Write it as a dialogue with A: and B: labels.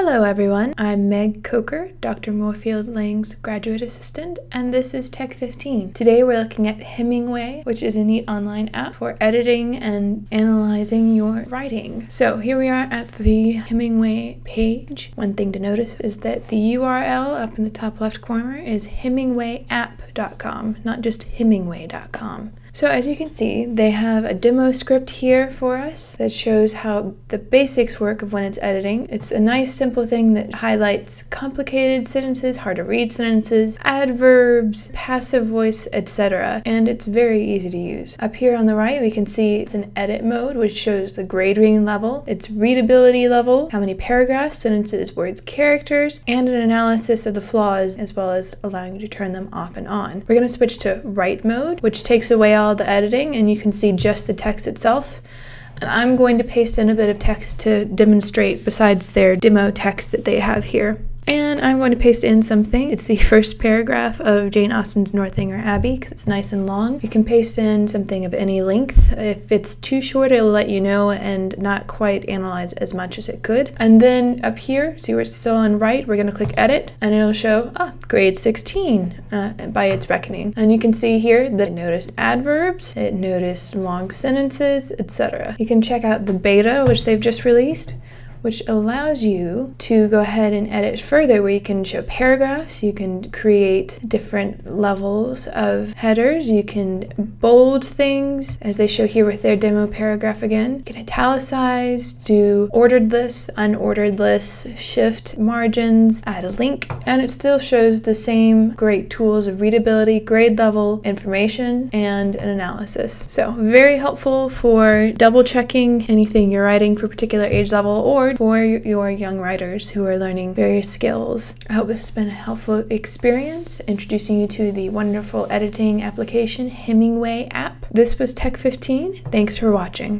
A: Hello everyone, I'm Meg Coker, Dr. Moorfield Lang's graduate assistant, and this is Tech 15. Today we're looking at Hemingway, which is a neat online app for editing and analyzing your writing. So here we are at the Hemingway page. One thing to notice is that the URL up in the top left corner is hemingwayapp.com, not just hemingway.com. So as you can see, they have a demo script here for us that shows how the basics work of when it's editing. It's a nice simple thing that highlights complicated sentences, hard to read sentences, adverbs, passive voice, etc. And it's very easy to use. Up here on the right, we can see it's an edit mode, which shows the grade reading level, its readability level, how many paragraphs, sentences, words, characters, and an analysis of the flaws, as well as allowing you to turn them off and on. We're going to switch to write mode, which takes away all the editing and you can see just the text itself. And I'm going to paste in a bit of text to demonstrate besides their demo text that they have here. And I'm going to paste in something. It's the first paragraph of Jane Austen's Northanger Abbey because it's nice and long. You can paste in something of any length. If it's too short, it'll let you know and not quite analyze as much as it could. And then up here, see where it's still on write, we're going to click edit and it'll show, ah, grade 16 uh, by its reckoning. And you can see here that it noticed adverbs, it noticed long sentences, etc. You can check out the beta, which they've just released which allows you to go ahead and edit further where you can show paragraphs, you can create different levels of headers, you can bold things as they show here with their demo paragraph again. You can italicize, do ordered lists, unordered lists, shift margins, add a link, and it still shows the same great tools of readability, grade level, information, and an analysis. So very helpful for double checking anything you're writing for particular age level or for your young writers who are learning various skills. I hope this has been a helpful experience introducing you to the wonderful editing application Hemingway app. This was Tech 15. Thanks for watching.